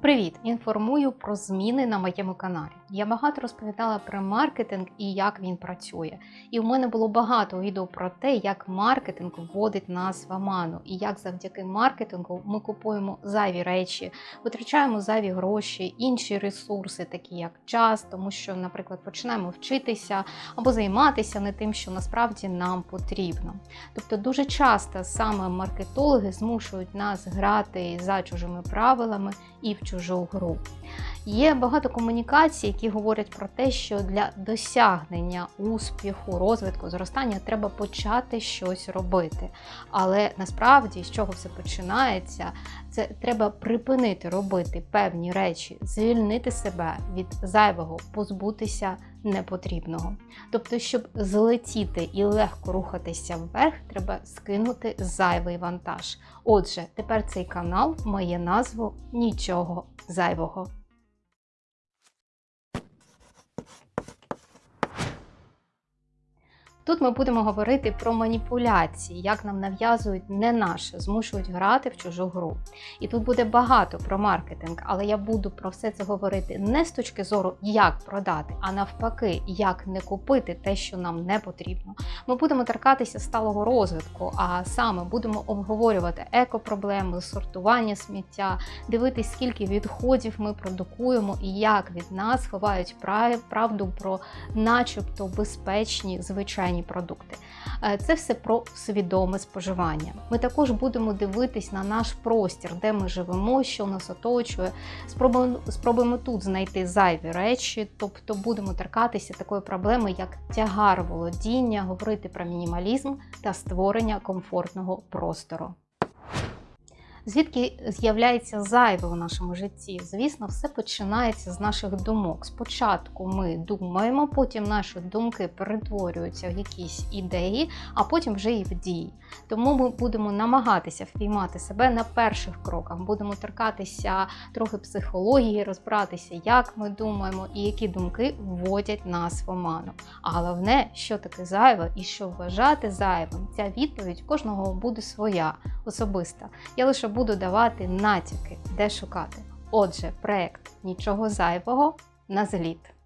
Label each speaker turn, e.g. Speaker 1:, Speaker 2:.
Speaker 1: Привіт! Інформую про зміни на моєму каналі. Я багато розповідала про маркетинг і як він працює. І в мене було багато відео про те, як маркетинг вводить нас в оману, і як завдяки маркетингу ми купуємо зайві речі, витрачаємо зайві гроші, інші ресурси, такі як час, тому що, наприклад, починаємо вчитися або займатися не тим, що насправді нам потрібно. Тобто, дуже часто саме маркетологи змушують нас грати за чужими правилами і в чужу гру. Є багато комунікацій, які говорять про те, що для досягнення успіху, розвитку, зростання треба почати щось робити. Але насправді, з чого все починається, це треба припинити робити певні речі, звільнити себе від зайвого, позбутися непотрібного. Тобто, щоб злетіти і легко рухатися вверх, треба скинути зайвий вантаж. Отже, тепер цей канал має назву Нічого зайвого. Тут ми будемо говорити про маніпуляції, як нам нав'язують не наше, змушують грати в чужу гру. І тут буде багато про маркетинг, але я буду про все це говорити не з точки зору, як продати, а навпаки, як не купити те, що нам не потрібно. Ми будемо торкатися сталого розвитку, а саме будемо обговорювати екопроблеми, сортування сміття, дивитись, скільки відходів ми продукуємо і як від нас ховають правду про, начебто, безпечні звичайні продукти. Е, це все про свідоме споживання. Ми також будемо дивитись на наш простір, де ми живемо, що нас оточує. Спробуємо, спробуємо тут знайти зайві речі, тобто будемо торкатися такої проблеми, як тягар володіння, говорити про мінімалізм та створення комфортного простору. Звідки з'являється зайве у нашому житті? Звісно, все починається з наших думок. Спочатку ми думаємо, потім наші думки перетворюються в якісь ідеї, а потім вже і в дії. Тому ми будемо намагатися впіймати себе на перших кроках, будемо торкатися трохи психології, розбиратися, як ми думаємо і які думки вводять нас в оману. А головне, що таке зайве і що вважати зайвим, ця відповідь кожного буде своя, особиста. Я лише буду давати натяки, де шукати. Отже, проект нічого зайвого на зліт.